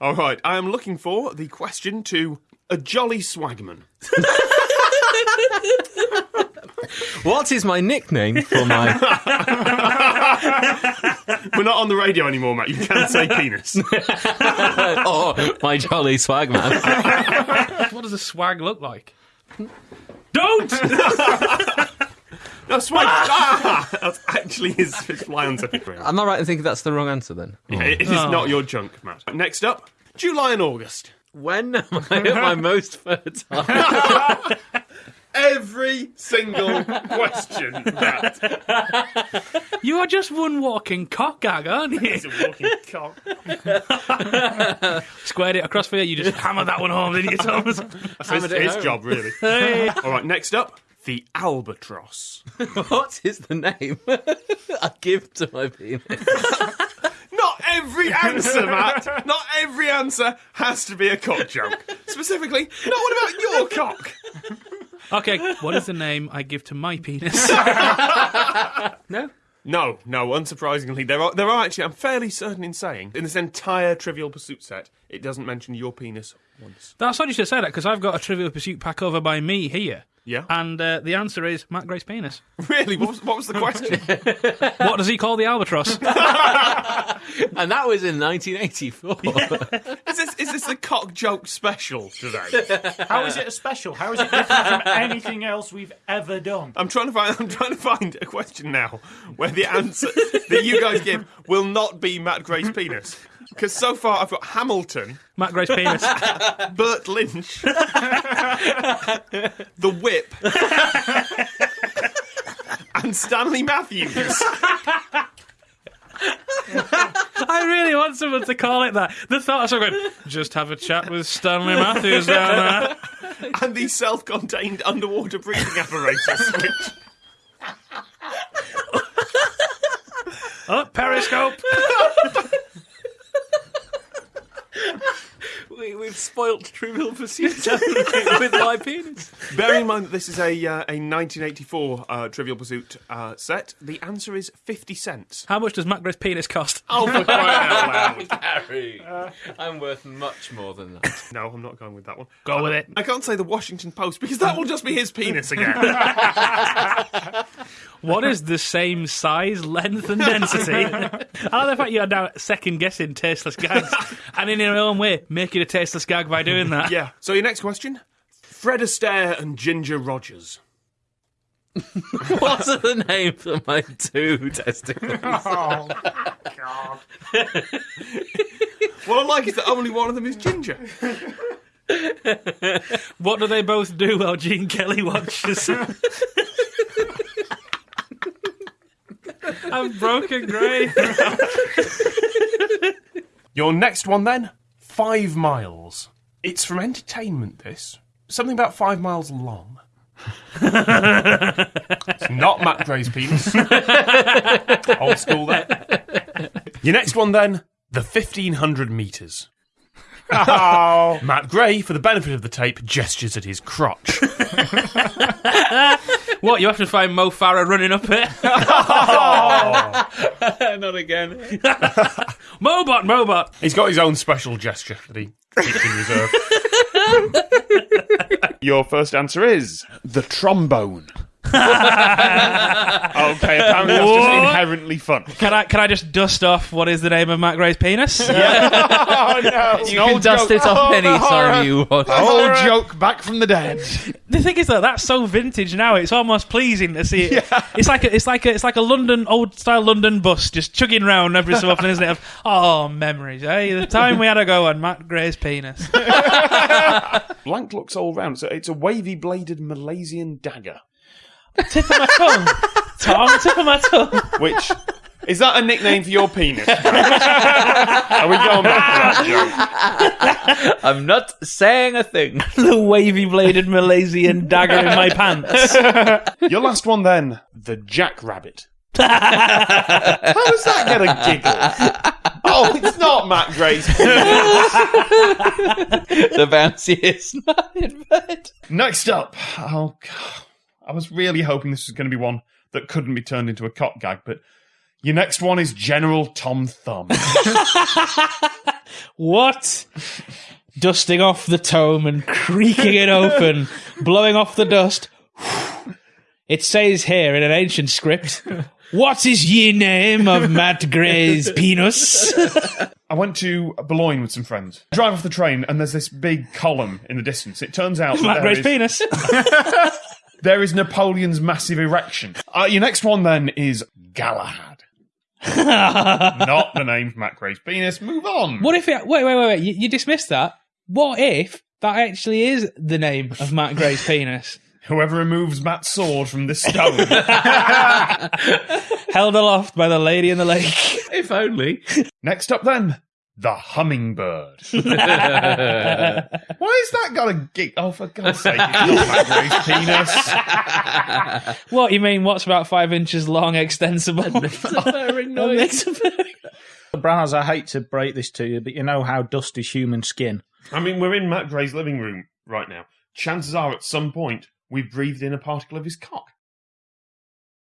All right, I am looking for the question to a jolly swagman. What is my nickname for my. We're not on the radio anymore, Matt. You can't say penis. oh, my jolly swagman. What does a swag look like? Don't! No, swag. Ah, that's actually his, his fly answer. Am I right in thinking that's the wrong answer then? It is not your junk, Matt. Next up, July and August. When am I at my most fertile? Every single question, Matt. You are just one walking cock gag, aren't you? It's a walking cock. Squared it across for you, you just hammer that one home, didn't you, Thomas? That's his, Hammered it his home. job, really. All right, next up, the albatross. what is the name I give to my penis? Not every answer, Matt. Not every answer has to be a cock joke. Specifically, not what about your cock? Okay, what is the name I give to my penis? No? No, no. Unsurprisingly, there are there are actually. I'm fairly certain in saying in this entire Trivial Pursuit set, it doesn't mention your penis once. That's funny you should say that because I've got a Trivial Pursuit pack over by me here. Yeah. And uh, the answer is Matt Gray's penis. Really? What was, what was the question? What does he call the albatross? And that was in 1984. is this is this a cock joke special today? How is it a special? How is it different from anything else we've ever done? I'm trying to find. I'm trying to find a question now where the answer that you guys give will not be Matt Gray's penis. Because so far I've got Hamilton, Matt Gray's penis. Burt Lynch, The Whip, and Stanley Matthews. I really want someone to call it that. The thought of someone going, just have a chat with Stanley Matthews down there. and the self-contained underwater breathing apparatus. Which, Oh, Periscope. we, we've spoilt Trivial Pursuit with my penis. bearing in mind that this is a uh, a 1984 uh, Trivial Pursuit uh, set, the answer is 50 cents. How much does Matt Gray's penis cost? Oh, for crying out loud! Harry, I'm worth much more than that. No, I'm not going with that one. Go with it. I can't say the Washington Post because that will just be his penis again. What is the same size, length, and density? I like the fact you're now second guessing tasteless gags, and in your own way, make it a tasteless gag by doing that. yeah. So your next question: Fred Astaire and Ginger Rogers. What are the names of my two testicles? Oh, God. What I like is that only one of them is Ginger. What do they both do while Gene Kelly watches? I'm broken grey. Your next one then: Five miles. It's from entertainment. This something about five miles long. it's not Matt Gray's penis. Old school there. Your next one then: the fifteen hundred meters. Oh, Matt Gray, for the benefit of the tape, gestures at his crotch. What, you have to find Mo Farah running up it? Oh. Not again. Mobot, Mobot. He's got his own special gesture that he keeps in reserve. Your first answer is the trombone. okay, apparently that's just What? inherently fun. Can I can I just dust off what is the name of Matt Gray's penis? Oh no! You can dust it off oh, anytime you want. Old joke back from the dead. The thing is though, that's so vintage now. It's almost pleasing to see it. It's like a, it's like a, it's like a London old style London bus just chugging round every so often, isn't it? Of, oh, memories. Hey, the time we had a go on Matt Gray's penis. Blank looks all round, so it's a wavy bladed Malaysian dagger. Tip of my tongue, Tom. Tip of my tongue. Which is that a nickname for your penis? Are we going back to that joke? I'm not saying a thing. The wavy bladed Malaysian dagger in my pants. Your last one then, the jackrabbit. How does that get a giggle? Oh, it's not Matt Gray's penis. the bounciest man in bed. Next up, oh, God. I was really hoping this was going to be one that couldn't be turned into a cock gag, but your next one is General Tom Thumb. What? Dusting off the tome and creaking it open, blowing off the dust. It says here in an ancient script, What is ye name of Matt Gray's penis? I went to Boulogne with some friends. Drive off the train, and there's this big column in the distance. It turns out Matt Gray's is- penis. there is Napoleon's massive erection. Uh, your next one then is Galahad. Not the name of Matt Gray's penis. Move on. What if it, wait, wait, wait, wait, you, you dismissed that? What if that actually is the name of Matt Gray's penis? Whoever removes Matt's sword from this stone. Held aloft by the lady in the lake. If only. Next up then, the hummingbird. Why has that got a gig? Oh, for God's sake, it's not Matt Gray's penis. What, you mean what's about five inches long, extensible? Purring noise. Branners, I hate to break this to you, but you know how dust is human skin. I mean, we're in Matt Gray's living room right now. Chances are, at some point, we've breathed in a particle of his cock.